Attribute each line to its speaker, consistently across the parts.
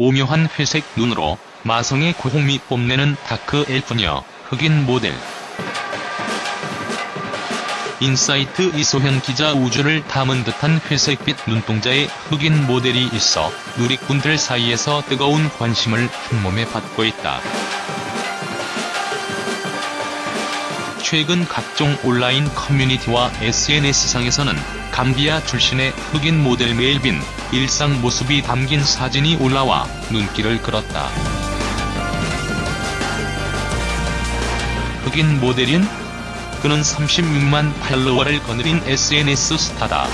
Speaker 1: 오묘한 회색 눈으로 마성의 고혹미 뽐내는 다크 엘프녀 흑인 모델 인사이트 이소현 기자 우주를 담은 듯한 회색빛 눈동자의 흑인 모델이 있어 누리꾼들 사이에서 뜨거운 관심을 한몸에 받고 있다. 최근 각종 온라인 커뮤니티와 SNS상에서는 감비아 출신의 흑인 모델 멜빈 일상 모습이 담긴 사진이 올라와 눈길을 끌었다. 흑인 모델인? 그는 36만 팔로워를 거느린 SNS 스타다.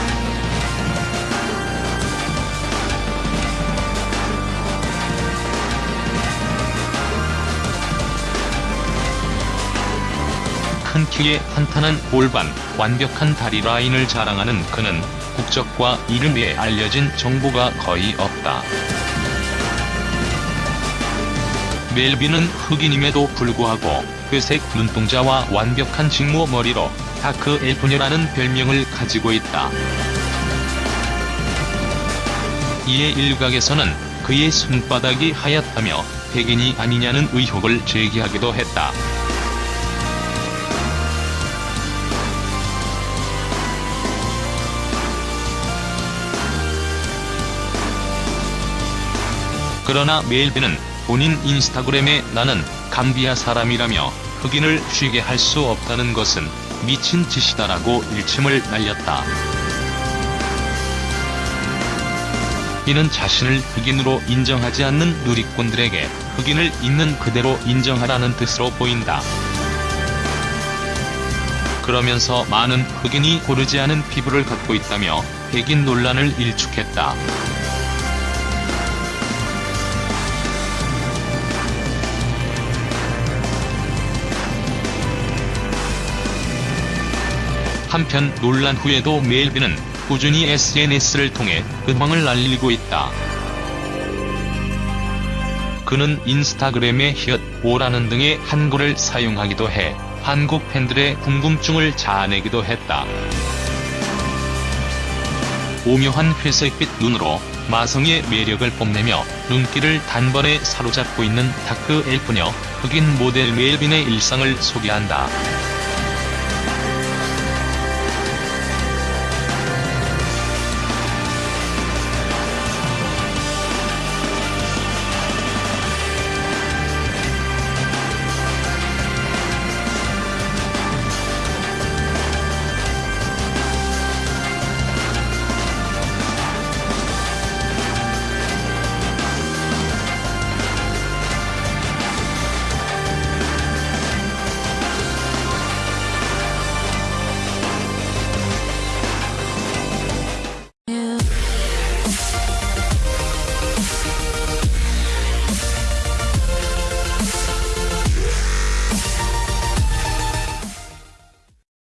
Speaker 1: 큰 키에 탄탄한 골반, 완벽한 다리 라인을 자랑하는 그는 국적과 이름에 알려진 정보가 거의 없다. 멜빈은 흑인임에도 불구하고 회색 눈동자와 완벽한 직모 머리로 다크 엘프녀라는 별명을 가지고 있다. 이에 일각에서는 그의 손바닥이 하얗다며 백인이 아니냐는 의혹을 제기하기도 했다. 그러나 멜빈은 본인 인스타그램에 나는 감비아 사람이라며 흑인을 쉬게 할 수 없다는 것은 미친 짓이다라고 일침을 날렸다. 이는 자신을 흑인으로 인정하지 않는 누리꾼들에게 흑인을 있는 그대로 인정하라는 뜻으로 보인다. 그러면서 많은 흑인이 고르지 않은 피부를 갖고 있다며 백인 논란을 일축했다. 한편 논란 후에도 멜빈은 꾸준히 SNS를 통해 근황을 알리고 있다. 그는 인스타그램에 히읗, 오라는 등의 한글을 사용하기도 해 한국 팬들의 궁금증을 자아내기도 했다. 오묘한 회색빛 눈으로 마성의 매력을 뽐내며 눈길을 단번에 사로잡고 있는 다크 엘프녀 흑인 모델 멜빈의 일상을 소개한다.